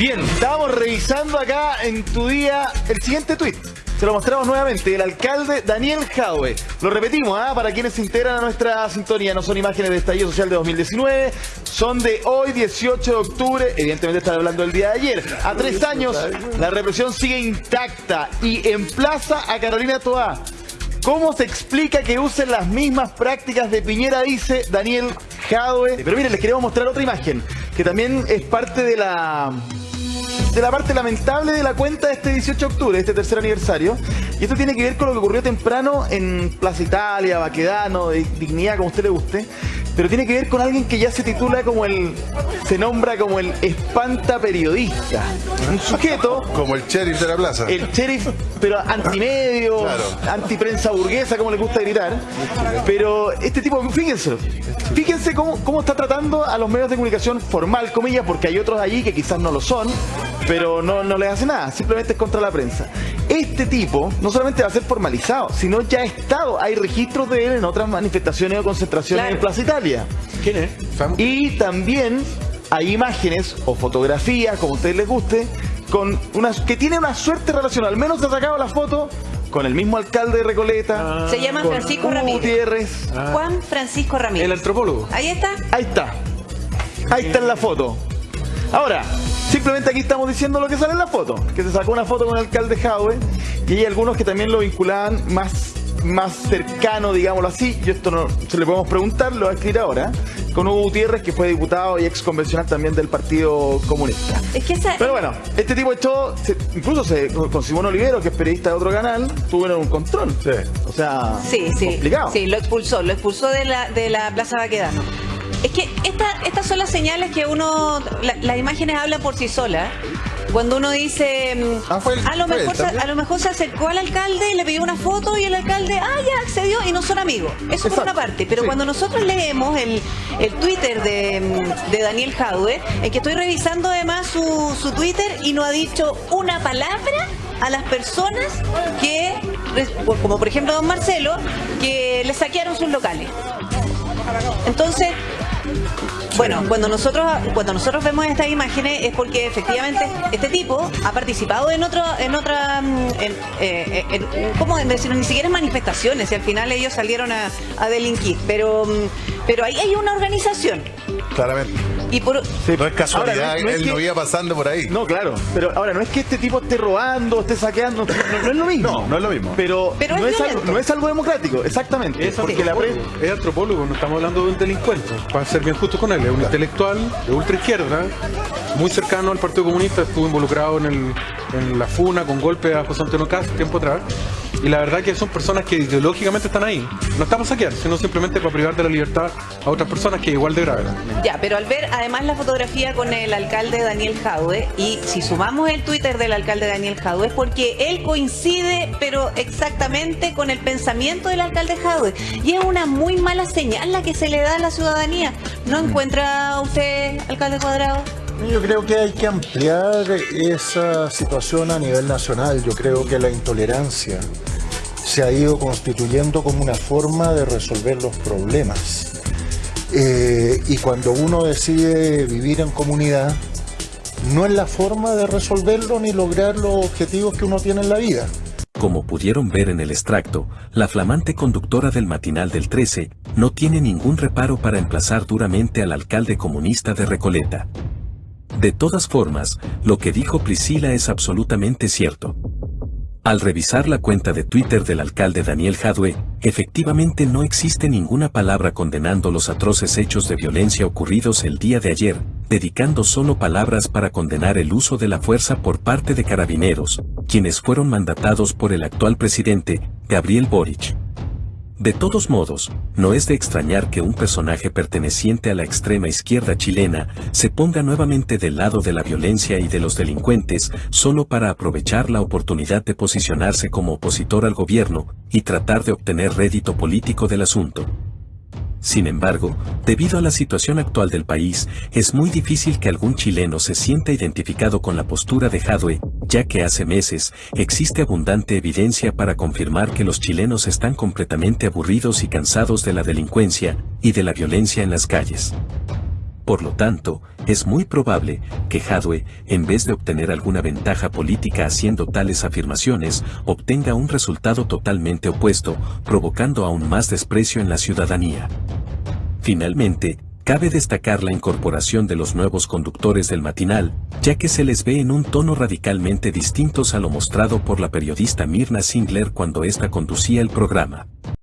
Bien, estamos revisando acá en tu día el siguiente tuit. Se lo mostramos nuevamente, el alcalde Daniel Jaue. Lo repetimos, ¿ah? para quienes se integran a nuestra sintonía, no son imágenes de estallido social de 2019, son de hoy, 18 de octubre, evidentemente están hablando del día de ayer. A tres años, la represión sigue intacta y emplaza a Carolina Toá. ¿Cómo se explica que usen las mismas prácticas de Piñera, dice Daniel Jadwe? Pero miren, les queremos mostrar otra imagen, que también es parte de la de la parte lamentable de la cuenta de este 18 de octubre, este tercer aniversario. Y esto tiene que ver con lo que ocurrió temprano en Plaza Italia, Baquedano, Dignidad, como usted le guste. Pero tiene que ver con alguien que ya se titula como el. se nombra como el espanta periodista. Un sujeto. Como el sheriff de la plaza. El sheriff, pero antimedio, antiprensa burguesa, como le gusta gritar. Pero este tipo, fíjense, fíjense cómo, cómo está tratando a los medios de comunicación formal, comillas, porque hay otros allí que quizás no lo son, pero no, no les hace nada, simplemente es contra la prensa. Este tipo no solamente va a ser formalizado, sino ya ha estado, hay registros de él en otras manifestaciones o concentraciones en Plaza Italia. ¿Quién es? Y también hay imágenes o fotografías, como a ustedes les guste, con unas que tiene una suerte relacional. Al menos ha sacado la foto con el mismo alcalde de Recoleta. Se llama Francisco Hugo Ramírez. Gutiérrez. Juan Francisco Ramírez. El antropólogo. Ahí está. Ahí está. Ahí está en la foto. Ahora, simplemente aquí estamos diciendo lo que sale en la foto. Que se sacó una foto con el alcalde Jaue y hay algunos que también lo vinculaban más, más cercano, digámoslo así. Yo esto no se le podemos preguntar, lo voy a escribir ahora. Con Hugo Gutiérrez, que fue diputado y ex convencional también del Partido Comunista. Es que esa, Pero bueno, este tipo echó, se- incluso se, con Simón Olivero, que es periodista de otro canal, tuvieron un control. Sí. O sea, Sí, sí. complicado. Sí, lo expulsó, lo expulsó de la, de la Plaza Baquedano. Es que esta, estas son las señales que uno, la- las imágenes hablan por sí solas. Cuando uno dice, mm, Ah, fue a, lo fue mejor se, a lo mejor se acercó al alcalde y le pidió una foto y el alcalde, ah, ya accedió y no son amigos. Eso por Exacto. una parte. Pero Sí. cuando nosotros leemos el, el Twitter de, de Daniel Jadwe, en que estoy revisando además su, su Twitter y no ha dicho una palabra a las personas que, como por ejemplo don Marcelo, que le saquearon sus locales. Entonces, bueno, cuando nosotros cuando nosotros vemos estas imágenes es porque efectivamente este tipo ha participado en otro en otra mm, en, eh, ¿cómo decirlo? ni siquiera en manifestaciones y al final ellos salieron a, a delinquir, pero mm, pero ahí hay una organización Claramente. y por Sí. No es casualidad, Ahora, no es él que- no iba pasando por ahí. No, claro. Pero ahora, no es que este tipo esté robando, esté saqueando, no, no es lo mismo. No, no es lo mismo. Pero, Pero no, es es algo, violento. no es algo democrático, exactamente. Es porque la antropólogo, pre- es antropólogo, no estamos hablando de un delincuente, para ser bien justo con él, es un intelectual de ultra izquierda, muy cercano al Partido Comunista, estuvo involucrado en, el, en la FUNA con golpe a José Antonio Cast tiempo atrás, y la verdad que son personas que ideológicamente están ahí, no estamos saquear, sino simplemente para privar de la libertad a otras personas que igual de grave. Ya, pero al ver además la fotografía con el alcalde Daniel Jadwe, y si sumamos el Twitter del alcalde Daniel Jadwe, es porque él coincide, pero exactamente con el pensamiento del alcalde Jadwe. Y es una muy mala señal la que se le da a la ciudadanía. ¿No encuentra usted, alcalde Cuadrado? Yo creo que hay que ampliar esa situación a nivel nacional. Yo creo que la intolerancia se ha ido constituyendo como una forma de resolver los problemas. Eh, y cuando uno decide vivir en comunidad, no es la forma de resolverlo ni lograr los objetivos que uno tiene en la vida. Como pudieron ver en el extracto, la flamante conductora del matinal del 13 no tiene ningún reparo para emplazar duramente al alcalde comunista de Recoleta. De todas formas, lo que dijo Priscila es absolutamente cierto. Al revisar la cuenta de Twitter del alcalde Daniel Jadwe, efectivamente no existe ninguna palabra condenando los atroces hechos de violencia ocurridos el día de ayer, dedicando solo palabras para condenar el uso de la fuerza por parte de carabineros, quienes fueron mandatados por el actual presidente, Gabriel Boric. De todos modos, no es de extrañar que un personaje perteneciente a la extrema izquierda chilena se ponga nuevamente del lado de la violencia y de los delincuentes solo para aprovechar la oportunidad de posicionarse como opositor al gobierno y tratar de obtener rédito político del asunto. Sin embargo, debido a la situación actual del país, es muy difícil que algún chileno se sienta identificado con la postura de Jadwe, ya que hace meses existe abundante evidencia para confirmar que los chilenos están completamente aburridos y cansados de la delincuencia y de la violencia en las calles. Por lo tanto, es muy probable que Jadwe, en vez de obtener alguna ventaja política haciendo tales afirmaciones, obtenga un resultado totalmente opuesto, provocando aún más desprecio en la ciudadanía. Finalmente, cabe destacar la incorporación de los nuevos conductores del matinal, ya que se les ve en un tono radicalmente distintos a lo mostrado por la periodista Mirna Singler cuando ésta conducía el programa.